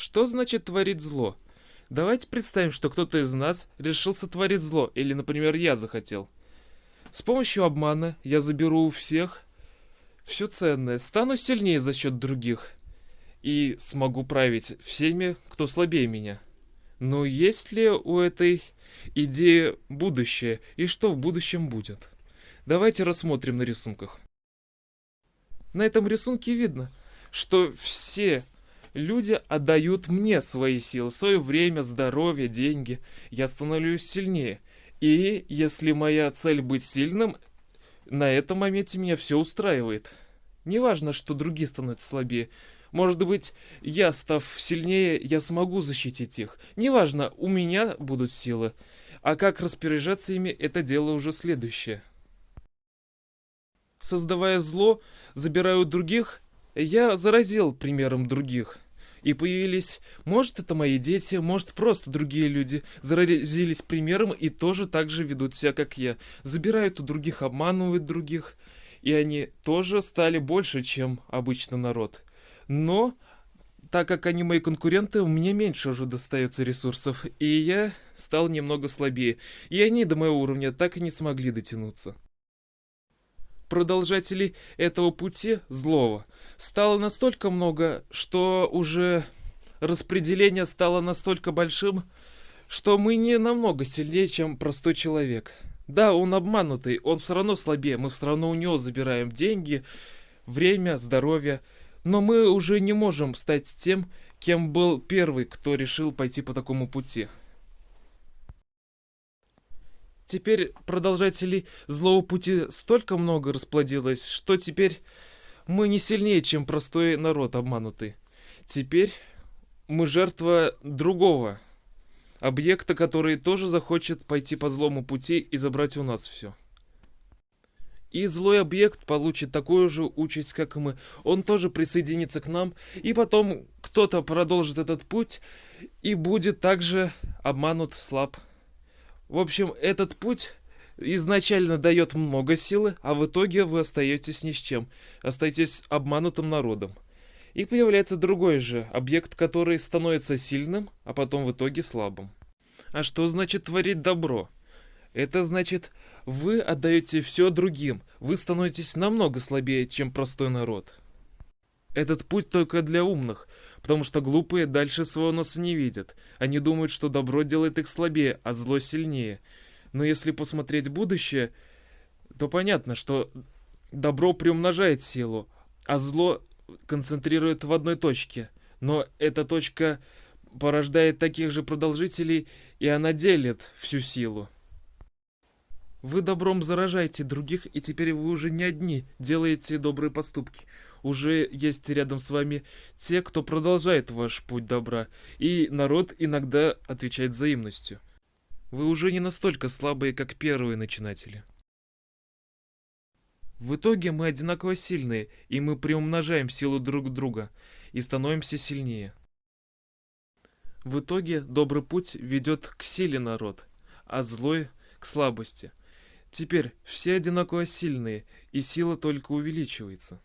Что значит творить зло? Давайте представим, что кто-то из нас решил сотворить зло, или, например, я захотел. С помощью обмана я заберу у всех все ценное, стану сильнее за счет других и смогу править всеми, кто слабее меня. Но есть ли у этой идеи будущее и что в будущем будет? Давайте рассмотрим на рисунках. На этом рисунке видно, что все люди отдают мне свои силы, свое время, здоровье, деньги. Я становлюсь сильнее. И если моя цель быть сильным, на этом моменте меня все устраивает. Неважно, что другие становятся слабее. Может быть, я, став сильнее, я смогу защитить их. Неважно, у меня будут силы. А как распоряжаться ими, это дело уже следующее. Создавая зло, забирая у других, я заразил примером других. И появились, может это мои дети, может просто другие люди, заразились примером и тоже так же ведут себя, как я. Забирают у других, обманывают других. И они тоже стали больше, чем обычно народ. Но, так как они мои конкуренты, мне меньше уже достается ресурсов, и я стал немного слабее. И они до моего уровня так и не смогли дотянуться продолжателей этого пути злого стало настолько много, что уже распределение стало настолько большим, что мы не намного сильнее, чем простой человек. Да, он обманутый, он все равно слабее, мы все равно у него забираем деньги, время, здоровье, но мы уже не можем стать тем, кем был первый, кто решил пойти по такому пути. Теперь продолжателей злого пути столько много расплодилось, что теперь мы не сильнее, чем простой народ обманутый. Теперь мы жертва другого объекта, который тоже захочет пойти по злому пути и забрать у нас все. И злой объект получит такую же участь, как и мы. Он тоже присоединится к нам, и потом кто-то продолжит этот путь и будет также обманут, слаб. В общем, этот путь изначально дает много силы, а в итоге вы остаетесь ни с чем, остаетесь обманутым народом. И появляется другой же объект, который становится сильным, а потом в итоге слабым. А что значит творить добро? Это значит, вы отдаете все другим, вы становитесь намного слабее, чем простой народ. Этот путь только для умных, потому что глупые дальше своего носа не видят. Они думают, что добро делает их слабее, а зло сильнее. Но если посмотреть будущее, то понятно, что добро приумножает силу, а зло концентрирует в одной точке. Но эта точка порождает таких же продолжителей, и она делит всю силу. Вы добром заражаете других, и теперь вы уже не одни делаете добрые поступки. Уже есть рядом с вами те, кто продолжает ваш путь добра, и народ иногда отвечает взаимностью. Вы уже не настолько слабые, как первые начинатели. В итоге мы одинаково сильные, и мы приумножаем силу друг друга, и становимся сильнее. В итоге добрый путь ведет к силе народ, а злой — к слабости — Теперь все одинаково сильные, и сила только увеличивается.